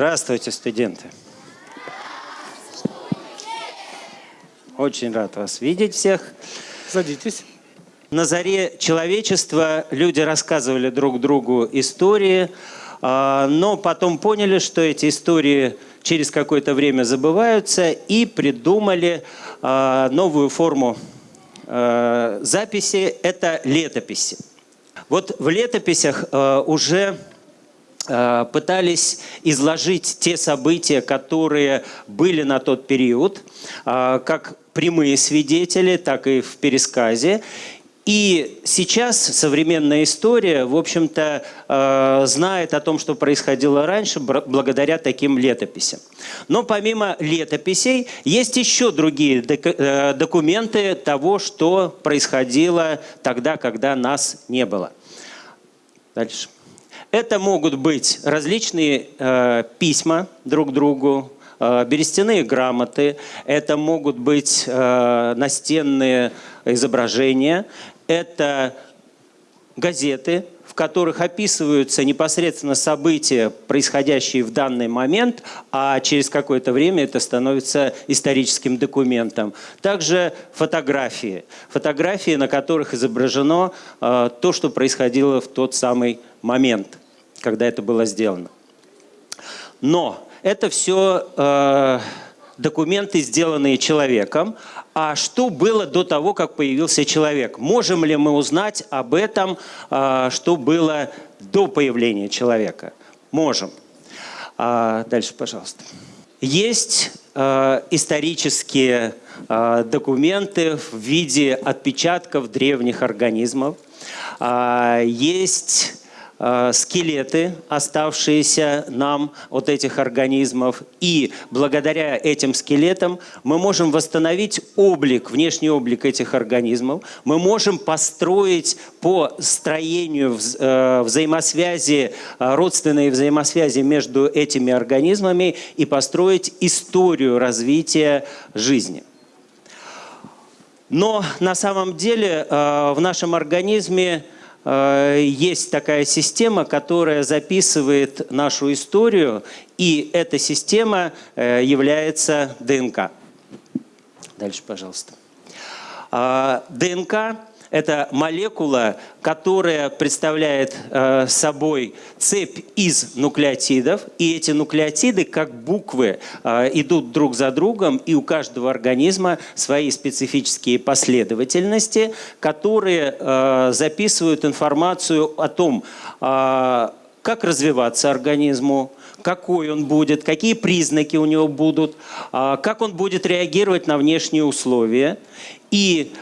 Здравствуйте, студенты. Очень рад вас видеть всех. Садитесь. На заре человечества люди рассказывали друг другу истории, а, но потом поняли, что эти истории через какое-то время забываются и придумали а, новую форму а, записи – это летописи. Вот в летописях уже пытались изложить те события, которые были на тот период, как прямые свидетели, так и в пересказе. И сейчас современная история, в общем-то, э, знает о том, что происходило раньше, благодаря таким летописям. Но помимо летописей, есть еще другие э, документы того, что происходило тогда, когда нас не было. Дальше. Это могут быть различные э, письма друг другу, Э, берестяные грамоты, это могут быть э, настенные изображения, это газеты, в которых описываются непосредственно события, происходящие в данный момент, а через какое-то время это становится историческим документом. Также фотографии. Фотографии, на которых изображено э, то, что происходило в тот самый момент, когда это было сделано. Но это все э, документы, сделанные человеком. А что было до того, как появился человек? Можем ли мы узнать об этом, э, что было до появления человека? Можем. А, дальше, пожалуйста. Есть э, исторические документы в виде отпечатков древних организмов. Есть скелеты, оставшиеся нам от этих организмов. И благодаря этим скелетам мы можем восстановить облик, внешний облик этих организмов. Мы можем построить по строению э, взаимосвязи, э, родственные взаимосвязи между этими организмами и построить историю развития жизни. Но на самом деле в нашем организме Э, есть такая система, которая записывает нашу историю, и эта система э, является ДНК. Дальше, пожалуйста. А, ДНК это молекула, которая представляет э, собой цепь из нуклеотидов. И эти нуклеотиды, как буквы, э, идут друг за другом. И у каждого организма свои специфические последовательности, которые э, записывают информацию о том, как развиваться организму, какой он будет, какие признаки у него будут, как он будет реагировать на внешние условия. И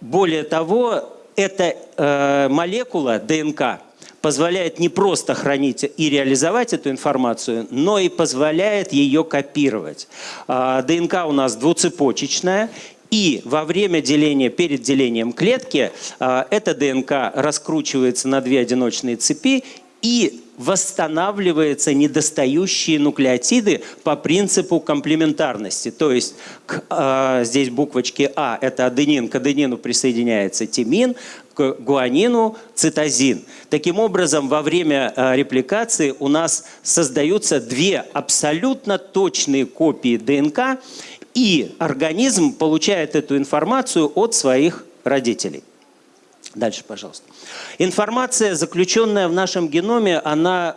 более того, эта э, молекула ДНК позволяет не просто хранить и реализовать эту информацию, но и позволяет ее копировать. Э, ДНК у нас двуцепочечная, и во время деления, перед делением клетки, э, эта ДНК раскручивается на две одиночные цепи и восстанавливаются недостающие нуклеотиды по принципу комплементарности. То есть к, э, здесь буквочки А – это аденин, к аденину присоединяется тимин, к гуанину – цитозин. Таким образом, во время э, репликации у нас создаются две абсолютно точные копии ДНК, и организм получает эту информацию от своих родителей. Дальше, пожалуйста. Информация, заключенная в нашем геноме, она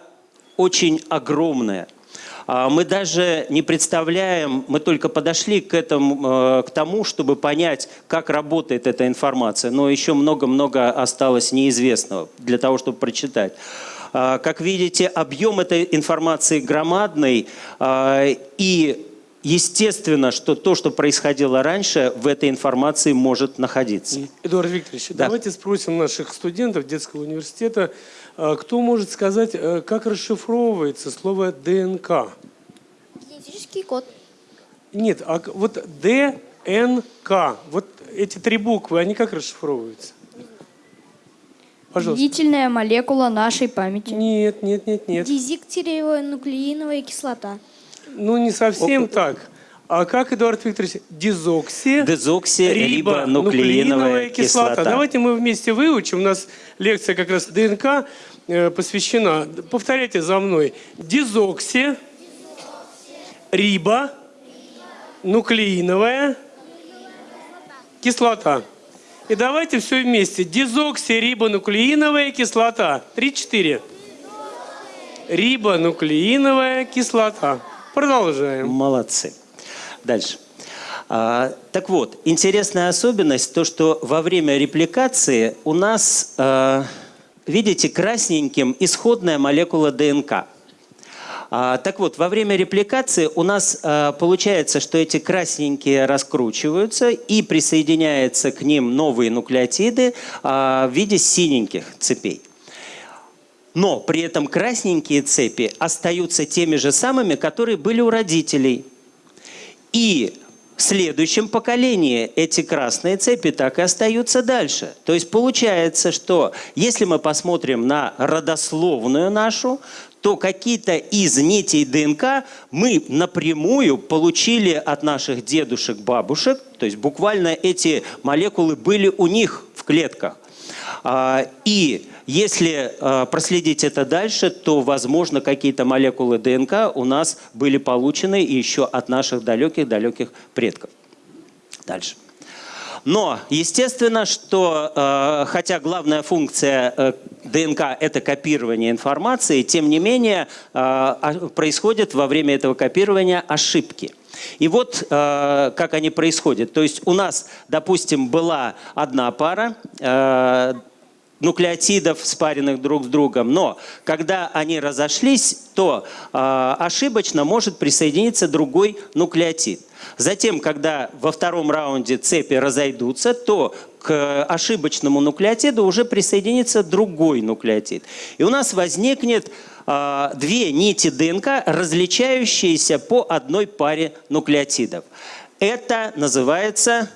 очень огромная. А, мы даже не представляем, мы только подошли к, этому, э, к тому, чтобы понять, как работает эта информация. Но еще много-много осталось неизвестного для того, чтобы прочитать. А, как видите, объем этой информации громадный, а, и естественно, что то, что происходило раньше, в этой информации может находиться. Эдуард Викторович, да. давайте спросим наших студентов детского университета, а, кто может сказать, э, как расшифровывается слово ДНК? Генетический код. Нет, а вот ДНК, вот эти три буквы, они как расшифровываются? Пожалуйста. Длительная молекула нашей памяти. Нет, нет, нет, нет. Дезиктириевая кислота. Ну, не совсем О, так. А как, Эдуард Викторович, дезокси, дезоксирибонуклеиновая кислота. кислота. Давайте мы вместе выучим. У нас лекция как раз ДНК. э, посвящена, повторяйте за мной, дезокси, риба, нуклеиновая кислота. И давайте все вместе. Дезоксирибонуклеиновая кислота. Три-четыре. Рибонуклеиновая кислота. Продолжаем. Молодцы. Дальше. А, так вот, интересная особенность, то, что во время репликации у нас, а, видите, красненьким исходная молекула ДНК. А, так вот, во время репликации у нас а, получается, что эти красненькие раскручиваются и присоединяются к ним новые нуклеотиды а, в виде синеньких цепей. Но при этом красненькие цепи остаются теми же самыми, которые были у родителей. И в следующем поколении эти красные цепи так и остаются дальше. То есть получается, что если мы посмотрим на родословную нашу, то какие-то из нитей ДНК мы напрямую получили от наших дедушек, бабушек. То есть буквально эти молекулы были у них в клетках. А, И если а, проследить это дальше, то, возможно, какие-то молекулы ДНК у нас были получены еще от наших далеких-далеких предков. Дальше. Но, естественно, что э, хотя главная функция э, ДНК – это копирование информации, тем не менее э, происходят во время этого копирования ошибки. И вот э, как они происходят. То есть у нас, допустим, была одна пара, нуклеотидов, спаренных друг с другом. Но когда они разошлись, то ошибочно может присоединиться другой нуклеотид. Затем, когда во втором раунде цепи разойдутся, то к ошибочному нуклеотиду уже присоединится другой нуклеотид. И у нас возникнет э, две нити ДНК, различающиеся по одной паре нуклеотидов. Это называется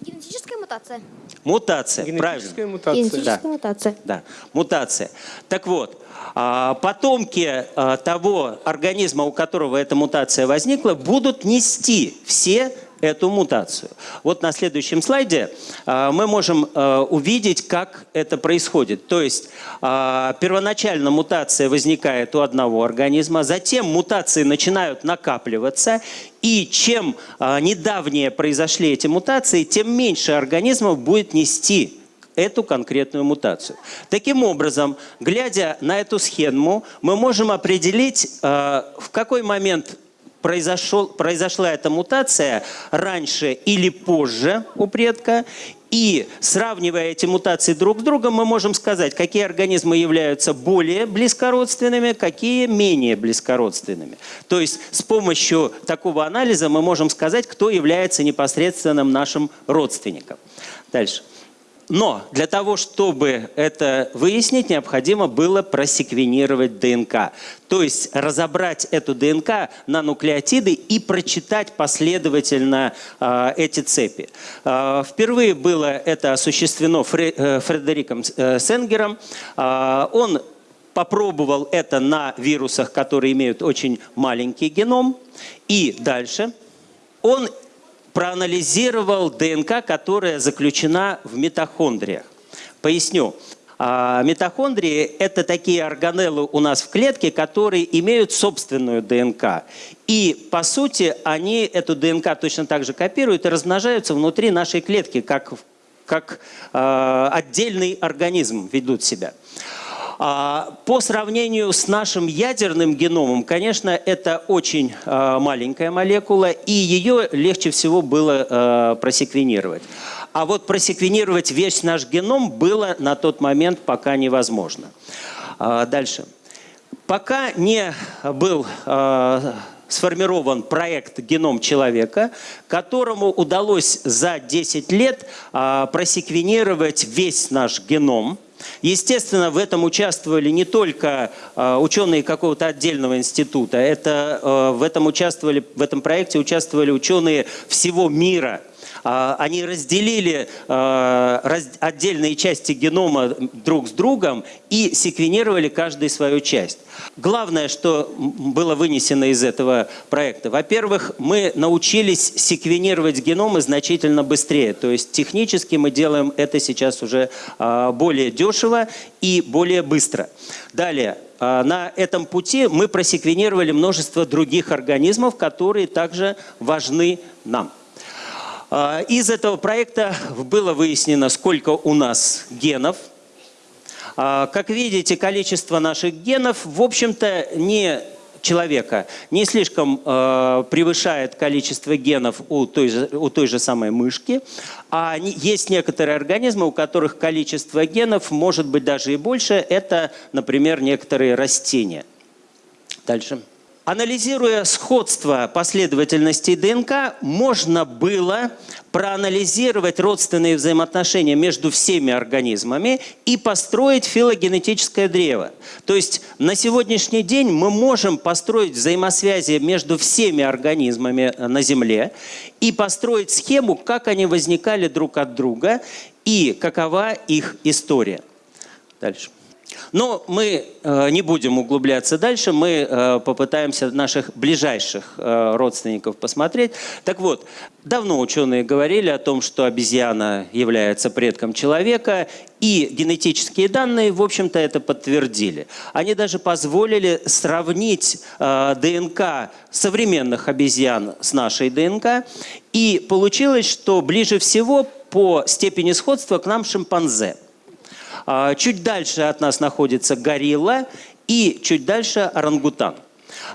Генетическая мутация. мутация. Генетическая Правильно. мутация. Генетическая Да. мутация. Да, мутация. Так вот, а, потомки а, того организма, у которого эта мутация возникла, будут нести все эту мутацию. Вот на следующем слайде а, мы можем а, увидеть, как это происходит. То есть а, первоначально мутация возникает у одного организма, затем мутации начинают накапливаться, и чем недавнее произошли эти мутации, тем меньше организмов будет нести эту конкретную мутацию. Таким образом, глядя на эту схему, мы можем определить, в какой момент произошел, произошла эта мутация раньше или позже у предка. И сравнивая эти мутации друг с другом, мы можем сказать, какие организмы являются более близкородственными, какие менее близкородственными. То есть с помощью такого анализа мы можем сказать, кто является непосредственным нашим родственником. Дальше. Но для того, чтобы это выяснить, необходимо было просеквенировать ДНК. То есть разобрать эту ДНК на нуклеотиды и прочитать последовательно э, эти цепи. Э, впервые было это осуществлено Фре, э, Фредериком э, Сенгером. Э, он попробовал это на вирусах, которые имеют очень маленький геном. И дальше он проанализировал ДНК, которая заключена в митохондриях. Поясню. А, Митохондрии – это такие органеллы у нас в клетке, которые имеют собственную ДНК. И, по сути, они эту ДНК точно так же копируют и размножаются внутри нашей клетки, как, как э, отдельный организм ведут себя. А, По сравнению с нашим ядерным геномом, конечно, это очень а, маленькая молекула, и ее легче всего было а, просеквенировать. А вот просеквенировать весь наш геном было на тот момент пока невозможно. Дальше. Пока не был сформирован проект «Геном человека», которому удалось за 10 лет просеквенировать весь наш геном. Естественно, в этом участвовали не только а, ученые какого-то отдельного института, это, а, в, этом участвовали, в этом проекте участвовали ученые всего мира. А, Они разделили раз- отдельные части генома друг с другом и секвенировали каждую свою часть. Главное, что было вынесено из этого проекта. Во-первых, мы научились секвенировать геномы значительно быстрее. То есть технически мы делаем это сейчас уже а, более дешево и более быстро. Далее, а, на этом пути мы просеквенировали множество других организмов, которые также важны нам. А, Из этого проекта было выяснено, сколько у нас генов. А, Как видите, количество наших генов, в общем-то, не человека не слишком э, превышает количество генов у той, же, у той же самой мышки, а есть некоторые организмы, у которых количество генов может быть даже и больше. Это, например, некоторые растения. Дальше. Анализируя сходство последовательностей ДНК, можно было проанализировать родственные взаимоотношения между всеми организмами и построить филогенетическое древо. То есть на сегодняшний день мы можем построить взаимосвязи между всеми организмами э, на Земле и построить схему, как они возникали друг от друга и какова их история. Дальше. Но мы э, не будем углубляться дальше, мы э, попытаемся наших ближайших э, родственников посмотреть. Так вот, давно ученые говорили о том, что обезьяна является предком человека, и генетические данные, в общем-то, это подтвердили. Они даже позволили сравнить ДНК современных обезьян с нашей ДНК, и получилось, что ближе всего по степени сходства к нам шимпанзе – Чуть дальше от нас находится горилла и чуть дальше орангутан.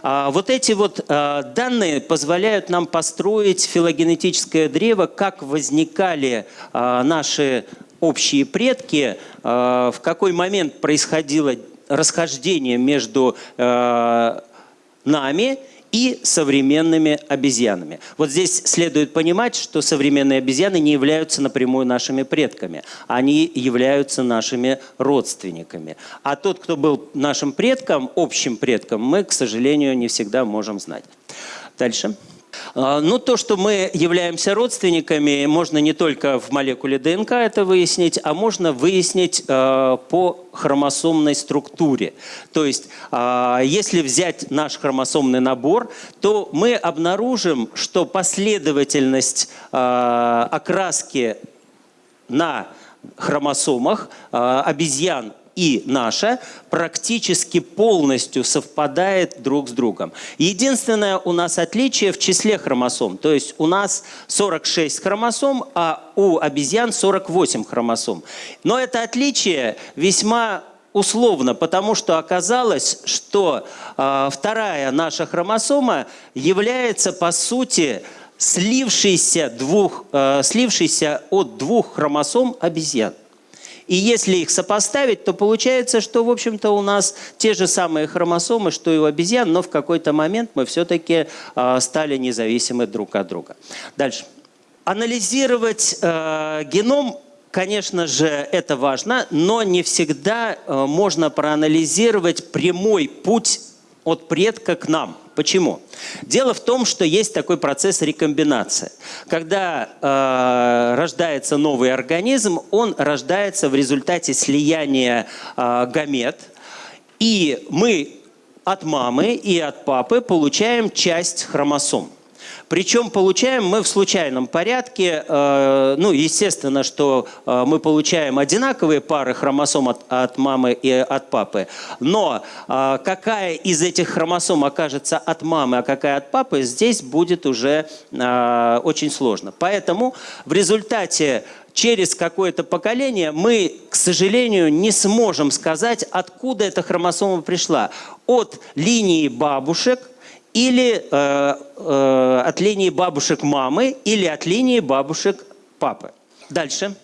А, Вот эти вот а, данные позволяют нам построить филогенетическое древо, как возникали а, наши общие предки, а, в какой момент происходило расхождение между а, нами и современными обезьянами. Вот здесь следует понимать, что современные обезьяны не являются напрямую нашими предками. Они являются нашими родственниками. А тот, кто был нашим предком, общим предком, мы, к сожалению, не всегда можем знать. Дальше. А, Ну, то, что мы являемся родственниками, можно не только в молекуле ДНК это выяснить, а можно выяснить э, по хромосомной структуре. То есть, а, если взять наш хромосомный набор, то мы обнаружим, что последовательность а, окраски на хромосомах а, обезьян и наша практически полностью совпадает друг с другом. Единственное у нас отличие в числе хромосом. То есть у нас 46 хромосом, а у обезьян 48 хромосом. Но это отличие весьма условно, потому что оказалось, что а, вторая наша хромосома является по сути слившейся, двух, э, слившейся от двух хромосом обезьян. И если их сопоставить, то получается, что, в общем-то, у нас те же самые хромосомы, что и у обезьян, но в какой-то момент мы все-таки э, стали независимы друг от друга. Дальше. Анализировать э, геном Конечно же, это важно, но не всегда э, можно проанализировать прямой путь от предка к нам. Почему? Дело в том, что есть такой процесс рекомбинации. Когда э, рождается новый организм, он рождается в результате слияния э, гамет, и мы от мамы и от папы получаем часть хромосом. Причем получаем мы в случайном порядке. э, Ну, естественно, что э, мы получаем одинаковые пары хромосом от, от мамы и от папы. Но э, какая из этих хромосом окажется от мамы, а какая от папы, здесь будет уже очень сложно. Поэтому в результате через какое-то поколение мы, к сожалению, не сможем сказать, откуда эта хромосома пришла. От линии бабушек или э, э, от линии бабушек мамы, или от линии бабушек папы. Дальше.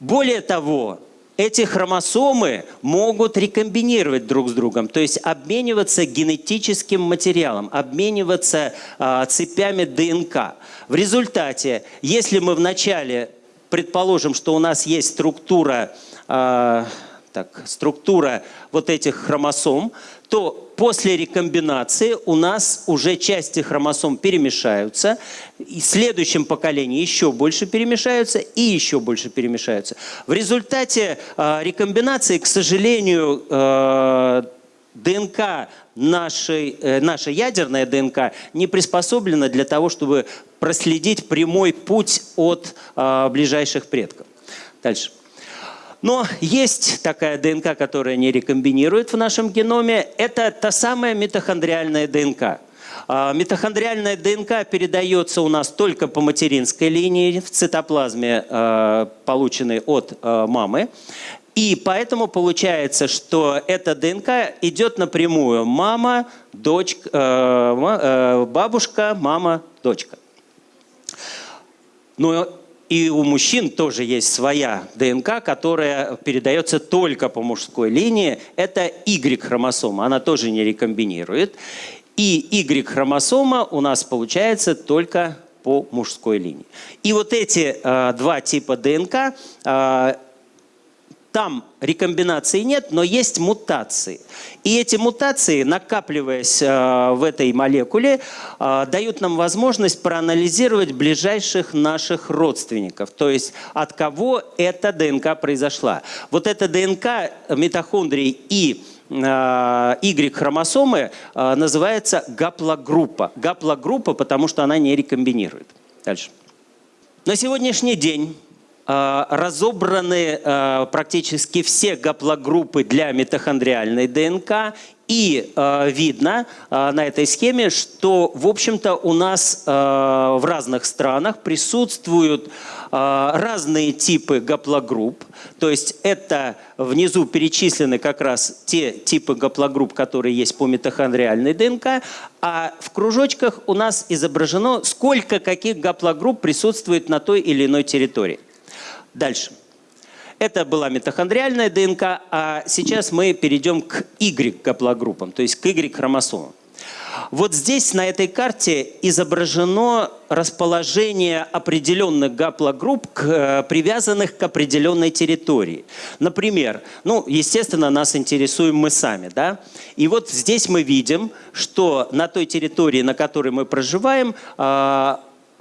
Более того, эти хромосомы могут рекомбинировать друг с другом, то есть обмениваться генетическим материалом, обмениваться э, цепями ДНК. В результате, если мы вначале предположим, что у нас есть структура э, так, структура вот этих хромосом, то после рекомбинации у нас уже части хромосом перемешаются, и в следующем поколении еще больше перемешаются и еще больше перемешаются. В результате э, рекомбинации, к сожалению, э, ДНК нашей, э, наша ядерная ДНК не приспособлена для того, чтобы проследить прямой путь от э, ближайших предков. Дальше. Но есть такая ДНК, которая не рекомбинирует в нашем геноме. Это та самая митохондриальная ДНК. А, митохондриальная ДНК передается у нас только по материнской линии в цитоплазме, а, полученной от а, мамы. И поэтому получается, что эта ДНК идет напрямую мама, дочка, бабушка, мама, дочка. Но и у мужчин тоже есть своя ДНК, которая передается только по мужской линии. Это Y-хромосома, она тоже не рекомбинирует. И Y-хромосома у нас получается только по мужской линии. И вот эти э, два типа ДНК э, там рекомбинации нет, но есть мутации. И эти мутации, накапливаясь э, в этой молекуле, э, дают нам возможность проанализировать ближайших наших родственников, то есть от кого эта ДНК произошла. Вот эта ДНК митохондрий и э, Y-хромосомы называется гаплогруппа. Гаплогруппа, потому что она не рекомбинирует. Дальше. На сегодняшний день разобраны э, практически все гаплогруппы для митохондриальной ДНК. И э, видно на этой схеме, что, в общем-то, у нас в разных странах присутствуют разные типы гаплогрупп. То есть это внизу перечислены как раз те типы гаплогрупп, которые есть по митохондриальной ДНК, а в кружочках у нас изображено, сколько каких гаплогрупп присутствует на той или иной территории. Дальше. Это была митохондриальная ДНК, а сейчас мы перейдем к Y-гаплогруппам, то есть к Y-хромосомам. Вот здесь на этой карте изображено расположение определенных гаплогрупп, э, привязанных к определенной территории. Например, ну, естественно, нас интересуем мы сами, да? И вот здесь мы видим, что на той территории, на которой мы проживаем, э,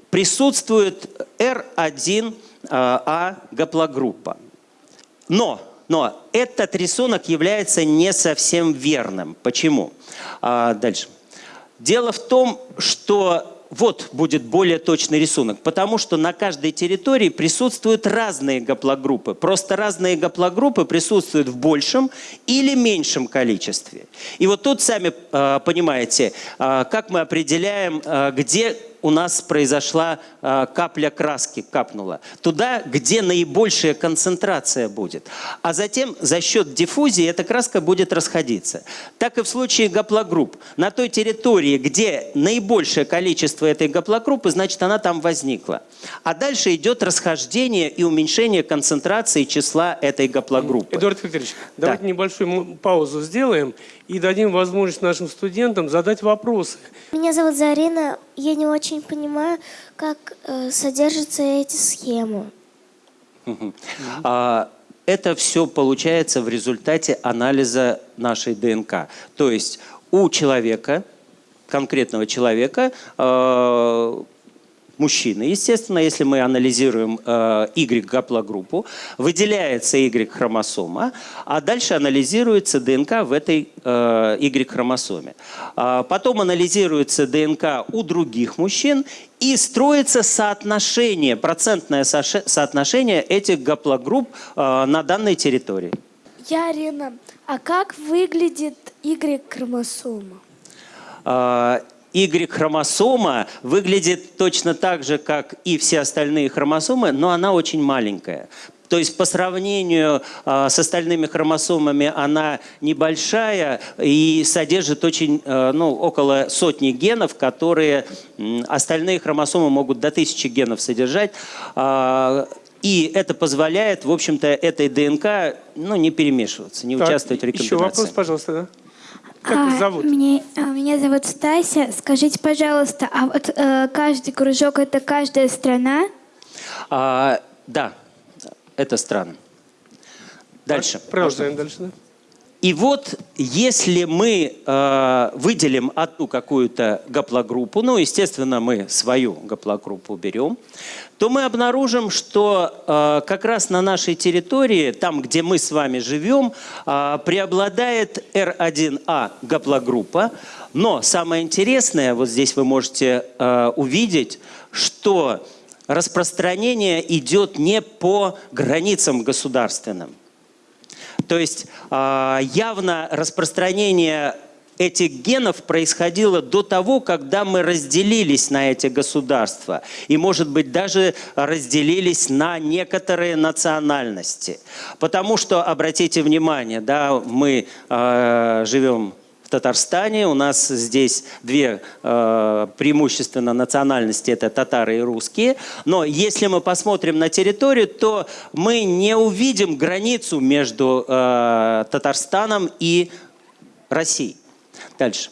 присутствует R1 а гаплогруппа. Но, но этот рисунок является не совсем верным. Почему? А, дальше. Дело в том, что вот будет более точный рисунок, потому что на каждой территории присутствуют разные гаплогруппы. Просто разные гаплогруппы присутствуют в большем или меньшем количестве. И вот тут сами э, понимаете, э, как мы определяем, э, где у нас произошла э, капля краски, капнула. Туда, где наибольшая концентрация будет. А затем за счет диффузии эта краска будет расходиться. Так и в случае гаплогрупп. На той территории, где наибольшее количество этой гаплогруппы, значит она там возникла. А дальше идет расхождение и уменьшение концентрации числа этой гаплогруппы. Эдуард Викторович, да. давайте небольшую паузу сделаем и дадим возможность нашим студентам задать вопросы. Меня зовут Зарина. Я не очень понимаю, как э, содержатся эти схемы. А, это все получается в результате анализа нашей ДНК. То есть у человека, конкретного человека, э, мужчины. Естественно, если мы анализируем э, Y-гаплогруппу, выделяется Y-хромосома, а дальше анализируется ДНК в этой э, Y-хромосоме. А потом анализируется ДНК у других мужчин и строится соотношение, процентное соотношение этих гаплогрупп э, на данной территории. Я Арина. А как выглядит Y-хромосома? А, Y-хромосома выглядит точно так же, как и все остальные хромосомы, но она очень маленькая. То есть по сравнению э, с остальными хромосомами она небольшая и содержит очень, э, ну, около сотни генов, которые остальные хромосомы могут до тысячи генов содержать. Э, и это позволяет, в общем-то, этой ДНК ну, не перемешиваться, не так, участвовать в рекомбинации. Еще вопрос, пожалуйста. Да? Как а, вас зовут? Мне, а, меня зовут Стася. Скажите, пожалуйста, а вот э, каждый кружок – это каждая страна? А, да, это страна. Дальше. Продолжаем дальше. Да? И вот если мы э, выделим одну какую-то гаплогруппу, ну, естественно, мы свою гаплогруппу берем, то мы обнаружим, что э, как раз на нашей территории, там, где мы с вами живем, э, преобладает R1A гаплогруппа. Но самое интересное, вот здесь вы можете э, увидеть, что распространение идет не по границам государственным. То есть а, явно распространение этих генов происходило до того, когда мы разделились на эти государства. И, может быть, даже разделились на некоторые национальности. Потому что, обратите внимание, да, мы э, живем Татарстане. У нас здесь две э, преимущественно национальности, это татары и русские. Но если мы посмотрим на территорию, то мы не увидим границу между э, Татарстаном и Россией. Дальше.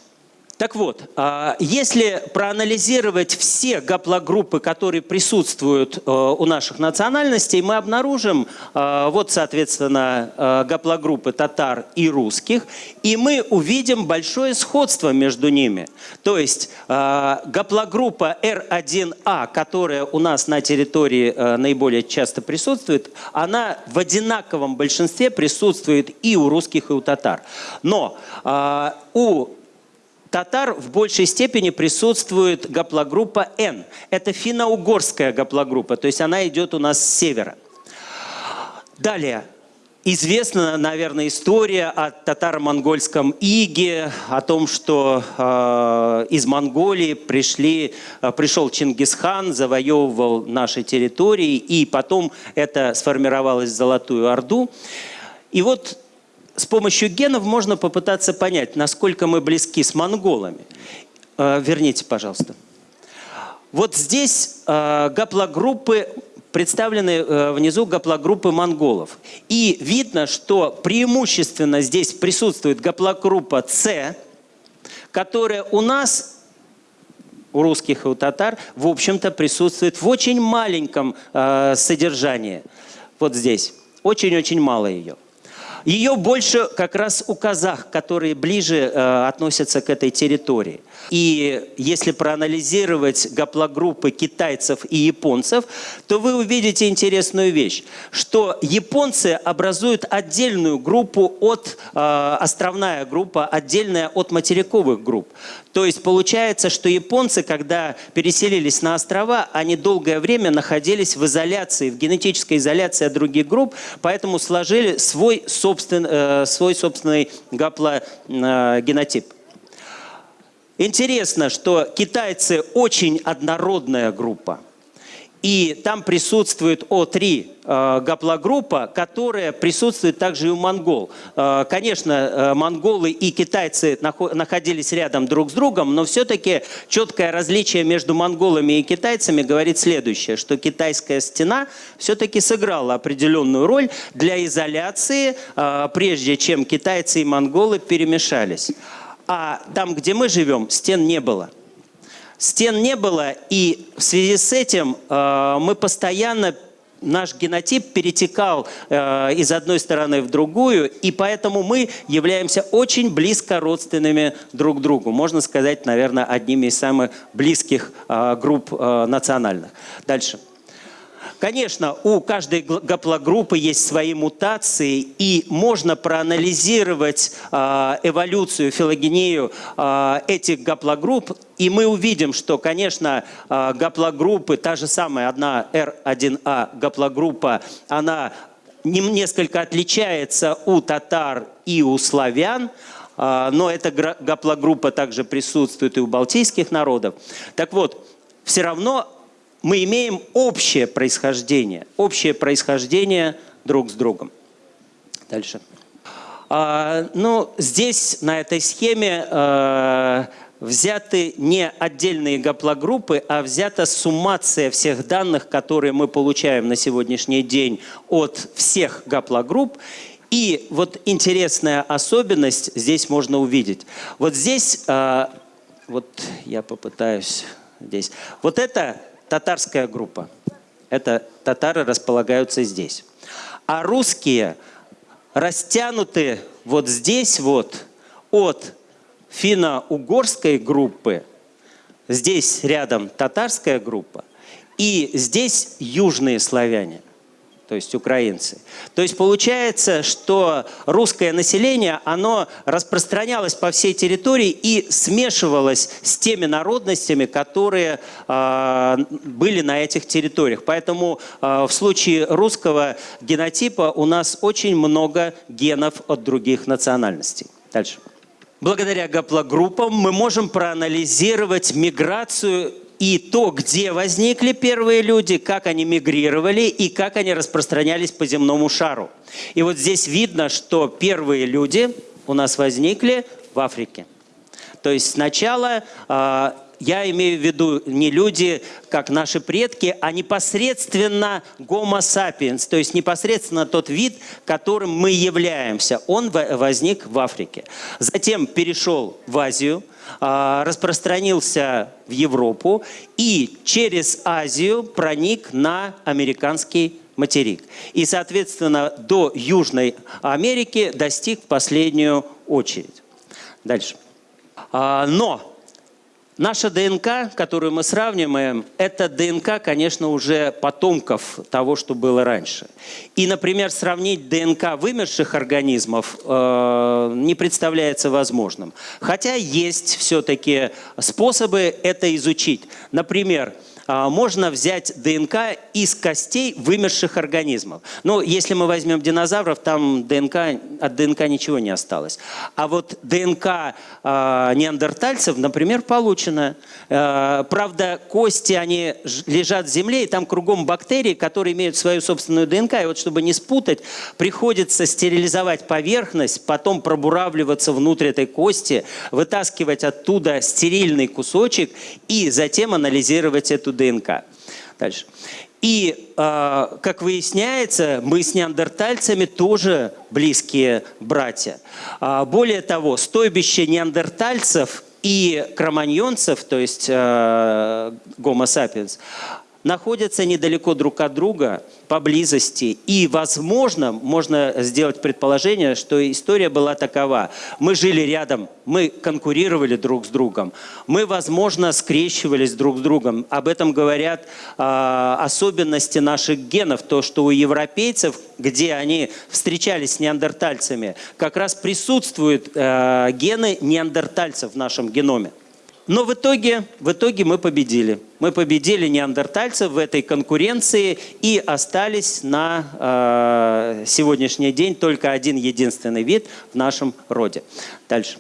Так вот, а, если проанализировать все гаплогруппы, которые присутствуют э, у наших национальностей, мы обнаружим, э, вот, соответственно, э, гаплогруппы татар и русских, и мы увидим большое сходство между ними. То есть гаплогруппа R1A, которая у нас на территории наиболее часто присутствует, она в одинаковом большинстве присутствует и у русских, и у татар. Но у татар в большей степени присутствует гаплогруппа N. Это финно-угорская гаплогруппа, то есть она идет у нас с севера. Далее. Известна, наверное, история о татаро-монгольском иге, о том, что э, из Монголии пришли, э, пришел Чингисхан, завоевывал наши территории, и потом это сформировалось в Золотую Орду. И вот с помощью генов можно попытаться понять, насколько мы близки с монголами. Э, верните, пожалуйста. Вот здесь э, гаплогруппы представлены э, внизу гаплогруппы монголов. И видно, что преимущественно здесь присутствует гаплогруппа С, которая у нас, у русских и у татар, в общем-то присутствует в очень маленьком содержании. Вот здесь. Очень-очень мало ее. Ее больше как раз у казах, которые ближе э, относятся к этой территории. И если проанализировать гаплогруппы китайцев и японцев, то вы увидите интересную вещь, что японцы образуют отдельную группу от, э, островная группа, отдельная от материковых групп. То есть получается, что японцы, когда переселились на острова, они долгое время находились в изоляции, в генетической изоляции от других групп, поэтому сложили свой, собствен, э, свой собственный гаплогенотип. Э, Интересно, что китайцы очень однородная группа. И там присутствует О3 э, гаплогруппа, которая присутствует также и у монгол. Э, конечно, э, монголы и китайцы находились рядом друг с другом, но все-таки четкое различие между монголами и китайцами говорит следующее, что китайская стена все-таки сыграла определенную роль для изоляции, прежде чем китайцы и монголы перемешались. А там, где мы живем, стен не было. Стен не было, и в связи с этим э, мы постоянно наш генотип перетекал э, из одной стороны в другую, и поэтому мы являемся очень близко родственными друг другу. Можно сказать, наверное, одними из самых близких э, групп э, национальных. Дальше. Конечно, у каждой гаплогруппы есть свои мутации, и можно проанализировать э, эволюцию, филогению э, этих гаплогрупп, и мы увидим, что, конечно, э, гаплогруппы, та же самая одна R1A гаплогруппа, она несколько отличается у татар и у славян, но эта гаплогруппа также присутствует и у балтийских народов. Так вот, все равно мы имеем общее происхождение, общее происхождение друг с другом. Дальше. А, ну, здесь, на этой схеме, а, взяты не отдельные гаплогруппы, а взята суммация всех данных, которые мы получаем на сегодняшний день от всех гаплогрупп. И вот интересная особенность здесь можно увидеть. Вот здесь, а, вот я попытаюсь здесь. Вот это татарская группа. Это татары располагаются здесь. А русские растянуты вот здесь вот от финно-угорской группы, здесь рядом татарская группа, и здесь южные славяне то есть украинцы. То есть получается, что русское население, оно распространялось по всей территории и смешивалось с теми народностями, которые э, были на этих территориях. Поэтому э, в случае русского генотипа у нас очень много генов от других национальностей. Дальше. Благодаря гаплогруппам мы можем проанализировать миграцию и то, где возникли первые люди, как они мигрировали и как они распространялись по земному шару. И вот здесь видно, что первые люди у нас возникли в Африке. То есть сначала э, я имею в виду не люди, как наши предки, а непосредственно Homo sapiens, то есть непосредственно тот вид, которым мы являемся. Он возник в Африке. Затем перешел в Азию, а, распространился в Европу и через Азию проник на американский материк. И, соответственно, до Южной Америки достиг в последнюю очередь. Дальше. А, но Наша ДНК, которую мы сравниваем, это ДНК, конечно, уже потомков того, что было раньше. И, например, сравнить ДНК вымерших организмов э, не представляется возможным. Хотя есть все-таки способы это изучить. Например, можно взять ДНК из костей вымерших организмов. Но если мы возьмем динозавров, там ДНК, от ДНК ничего не осталось. А вот ДНК э, неандертальцев, например, получена. Правда, кости, они лежат в земле, и там кругом бактерии, которые имеют свою собственную ДНК. И вот чтобы не спутать, приходится стерилизовать поверхность, потом пробуравливаться внутрь этой кости, вытаскивать оттуда стерильный кусочек и затем анализировать эту ДНК. Дальше. И, э, как выясняется, мы с неандертальцами тоже близкие братья. Э, более того, стойбище неандертальцев и кроманьонцев, то есть э, Homo sapiens, находятся недалеко друг от друга, поблизости. И, возможно, можно сделать предположение, что история была такова. Мы жили рядом, мы конкурировали друг с другом, мы, возможно, скрещивались друг с другом. Об этом говорят э, особенности наших генов, то, что у европейцев, где они встречались с неандертальцами, как раз присутствуют э, гены неандертальцев в нашем геноме. Но в итоге, в итоге мы победили. Мы победили неандертальцев в этой конкуренции и остались на э, сегодняшний день только один единственный вид в нашем роде. Дальше.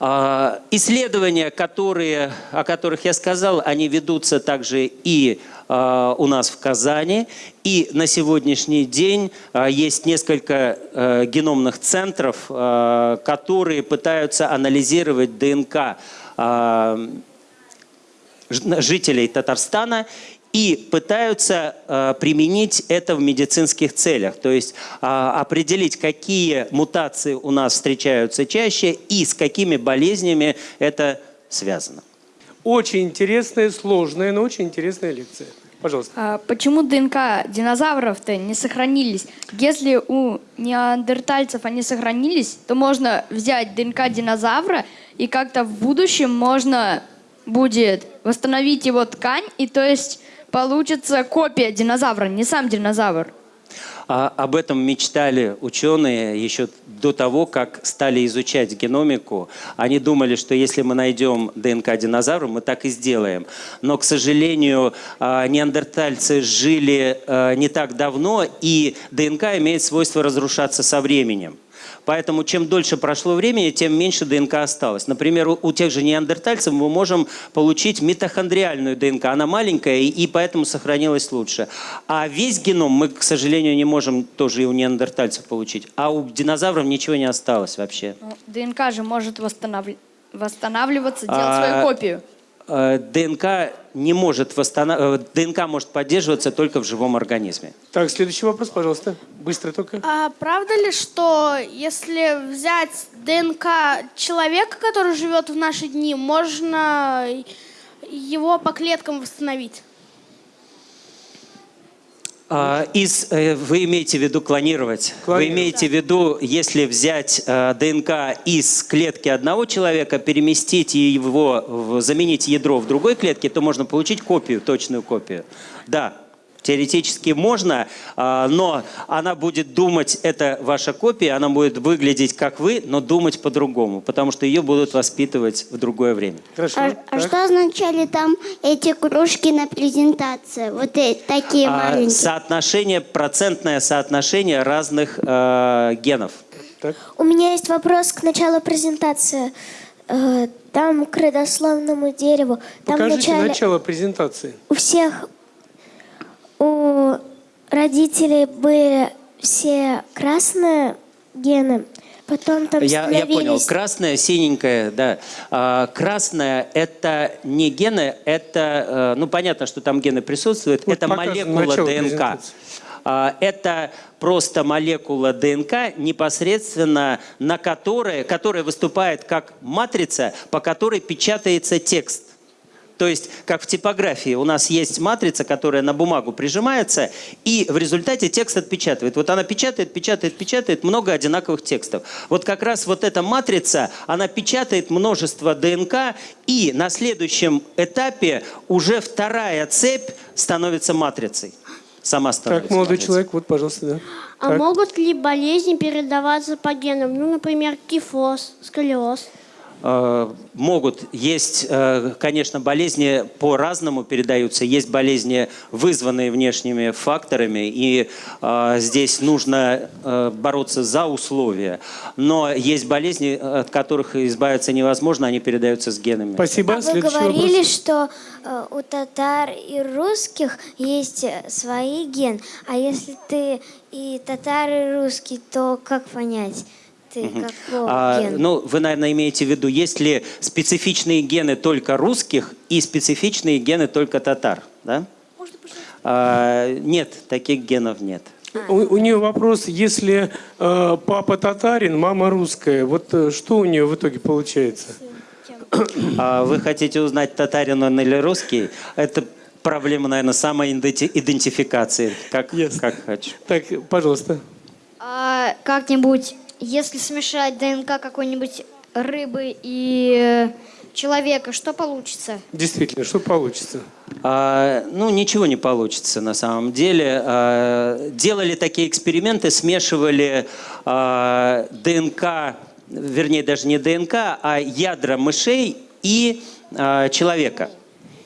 Э, исследования, которые, о которых я сказал, они ведутся также и э, у нас в Казани. И на сегодняшний день э, есть несколько э, геномных центров, э, которые пытаются анализировать ДНК а, жителей Татарстана и пытаются э, применить это в медицинских целях. То есть э, определить, какие мутации у нас встречаются чаще и с какими болезнями это связано. Очень интересная, сложная, но очень интересная лекция. Пожалуйста. А почему ДНК динозавров-то не сохранились? Если у неандертальцев они сохранились, то можно взять ДНК динозавра и как-то в будущем можно будет восстановить его ткань, и то есть получится копия динозавра, не сам динозавр. А об этом мечтали ученые еще до того, как стали изучать геномику. Они думали, что если мы найдем ДНК динозавра, мы так и сделаем. Но, к сожалению, а, неандертальцы жили а, не так давно, и ДНК имеет свойство разрушаться со временем. Поэтому чем дольше прошло времени, тем меньше ДНК осталось. Например, у, тех же неандертальцев мы можем получить митохондриальную ДНК. Она маленькая и, поэтому сохранилась лучше. А весь геном мы, к сожалению, не можем тоже и у неандертальцев получить. А у динозавров ничего не осталось вообще. Ну, ДНК же может восстанавливаться, делать а, свою копию. Э, ДНК не может восстанов... Э, ДНК может поддерживаться только в живом организме. Так, следующий вопрос, пожалуйста. Быстро только. А правда ли, что если взять ДНК человека, который живет в наши дни, можно его по клеткам восстановить? А, из, э, вы имеете в виду клонировать? Клонировать. Вы имеете в виду, если взять э, ДНК из клетки одного человека, переместить его, в- заменить ядро в другой клетке, то можно получить копию, точную копию. Да, теоретически можно, а, но она будет думать, это ваша копия, она будет выглядеть как вы, но думать по-другому, потому что ее будут воспитывать в другое время. Хорошо. А, а что означали там эти кружки на презентации? Вот э- такие А, маленькие. соотношение, процентное соотношение разных э, генов. Так. У меня есть вопрос к началу презентации. Э, Там к родословному дереву. Там Покажите вначале начало презентации. у всех у родителей были все красные гены, потом там Я, я понял. Красное, синенькое, да. А, красное – это не гены, это, э, ну, понятно, что там гены присутствуют, Вот это молекула ДНК. А, Это просто молекула ДНК, непосредственно на которой, которая выступает как матрица, по которой печатается текст. То есть, как в типографии, у нас есть матрица, которая на бумагу прижимается, и в результате текст отпечатывает. Вот она печатает, печатает, печатает много одинаковых текстов. Вот как раз вот эта матрица, она печатает множество ДНК, и на следующем этапе уже вторая цепь становится матрицей. Сама становится Так, молодой матрицей. человек, вот, пожалуйста, да. А Так. могут ли болезни передаваться по генам? Ну, например, кифоз, сколиоз. Э, Могут. Есть, э, конечно, болезни по-разному передаются. Есть болезни, вызванные внешними факторами, и э, здесь нужно бороться за условия. Но есть болезни, от которых избавиться невозможно, они передаются с генами. Спасибо. А вы Следующий говорили, вопрос. что у татар и русских есть свои ген. А если ты и татар, и русский, то как понять, ты какого А, гена? ну, вы, наверное, имеете в виду, есть ли специфичные гены только русских и специфичные гены только татар, да? А, нет, таких генов нет. У, у нее вопрос, если э, папа татарин, мама русская, вот э, что у нее в итоге получается? А вы хотите узнать, татарин он или русский? Это проблема, наверное, самоидентификации. Как, Ясно. как хочу. Так, пожалуйста. А как-нибудь, если смешать ДНК какой-нибудь рыбы и э, человека, что получится? Действительно, что получится? А, ну, ничего не получится на самом деле. А, делали такие эксперименты, смешивали а, ДНК, вернее, даже не ДНК, а ядра мышей и а, человека.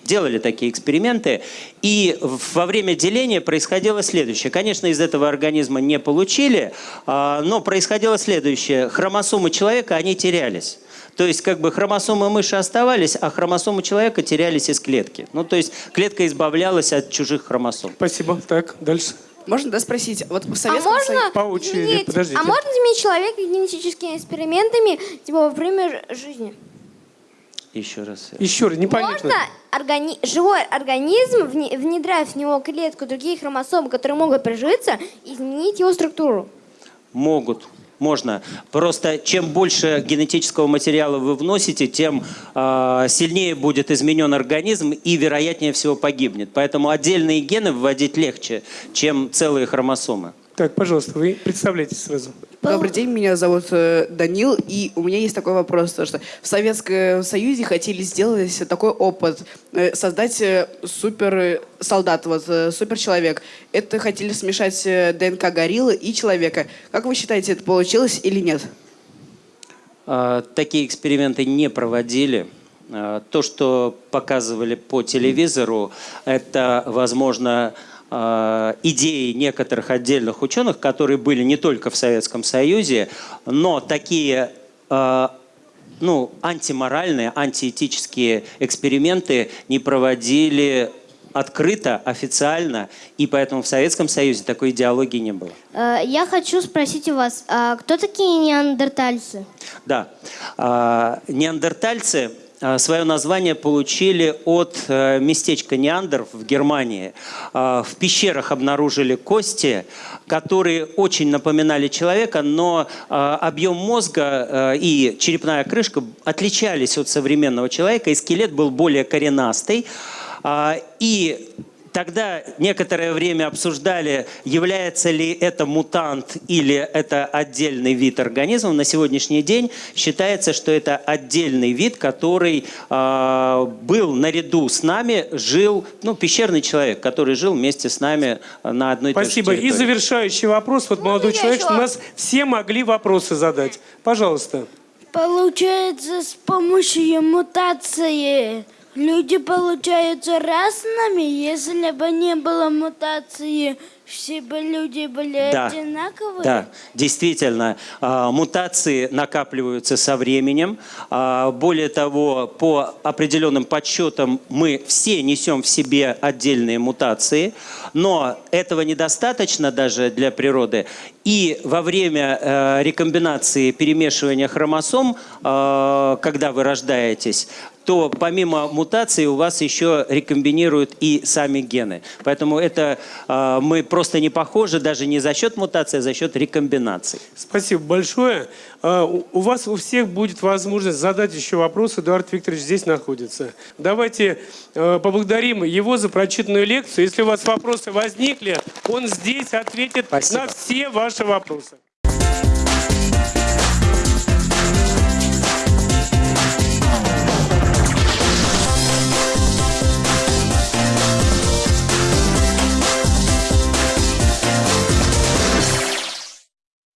Делали такие эксперименты, и во время деления происходило следующее. Конечно, из этого организма не получили, а, но происходило следующее. Хромосомы человека, они терялись. То есть как бы хромосомы мыши оставались, а хромосомы человека терялись из клетки. Ну, то есть клетка избавлялась от чужих хромосом. Спасибо. Так, дальше. Можно, да, спросить? Вот в А Советском можно, Союзе... По очереди, подождите. а можно изменить человека генетическими экспериментами, типа во время жизни? Еще раз. Еще раз, непонятно. Можно органи- живой организм, вне- внедряя в него клетку других хромосом, которые могут прижиться, изменить его структуру? Могут. Можно. Просто чем больше генетического материала вы вносите, тем э, сильнее будет изменен организм и вероятнее всего погибнет. Поэтому отдельные гены вводить легче, чем целые хромосомы. Так, пожалуйста, вы представляйтесь сразу. Добрый день, меня зовут э, Данил, и у меня есть такой вопрос, то, что в Советском Союзе хотели сделать такой опыт, э, создать э, супер э, солдат, вот э, супер человек. Это хотели смешать ДНК гориллы и человека. Как вы считаете, это получилось или нет? А, Такие эксперименты не проводили. А, То, что показывали по телевизору, это, возможно, идеи некоторых отдельных ученых, которые были не только в Советском Союзе, но такие а, ну, антиморальные, антиэтические эксперименты не проводили открыто, официально, и поэтому в Советском Союзе такой идеологии не было. Э, Я хочу спросить у вас, а кто такие неандертальцы? Да. А, Неандертальцы свое название получили от э, местечка Неандер в Германии. А, В пещерах обнаружили кости, которые очень напоминали человека, но объем мозга э, и черепная крышка отличались от современного человека, и скелет был более коренастый. И Тогда некоторое время обсуждали, является ли это мутант или это отдельный вид организмов. На сегодняшний день считается, что это отдельный вид, который э, был наряду с нами, жил, ну, пещерный человек, который жил вместе с нами на одной и той же Спасибо. И завершающий вопрос. Вот молодой я человек, еще? чтобы у нас все могли вопросы задать. Пожалуйста. Получается, с помощью мутации люди получаются разными. Если бы не было мутации, все бы люди были Да. одинаковые. Да, действительно, а, мутации накапливаются со временем. А, Более того, по определенным подсчетам мы все несем в себе отдельные мутации, но этого недостаточно даже для природы. И во время э, рекомбинации перемешивания хромосом, э, когда вы рождаетесь, то помимо мутаций у вас еще рекомбинируют и сами гены. Поэтому это э, мы просто не похожи даже не за счет мутации, а за счет рекомбинаций. Спасибо большое. А, У у вас у всех будет возможность задать еще вопрос. Эдуард Викторович здесь находится. Давайте э, поблагодарим его за прочитанную лекцию. Если у вас вопросы возникли, он здесь ответит Спасибо. на все ваши вопросы.